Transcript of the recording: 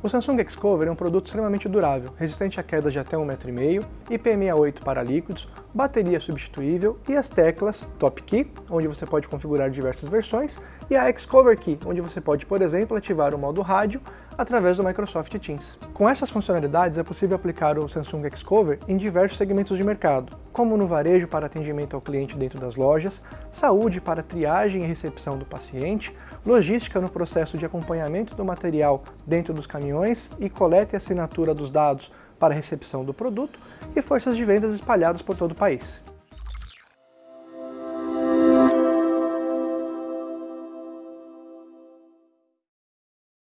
O Samsung Xcover é um produto extremamente durável, resistente a quedas de até 1,5m, IP68 para líquidos, bateria substituível e as teclas Top Key, onde você pode configurar diversas versões, e a Xcover Key, onde você pode, por exemplo, ativar o modo rádio através do Microsoft Teams. Com essas funcionalidades é possível aplicar o Samsung Xcover em diversos segmentos de mercado, como no varejo para atendimento ao cliente dentro das lojas, saúde para triagem e recepção do paciente, logística no processo de acompanhamento do material dentro dos caminhões e coleta e assinatura dos dados para recepção do produto, e forças de vendas espalhadas por todo o país.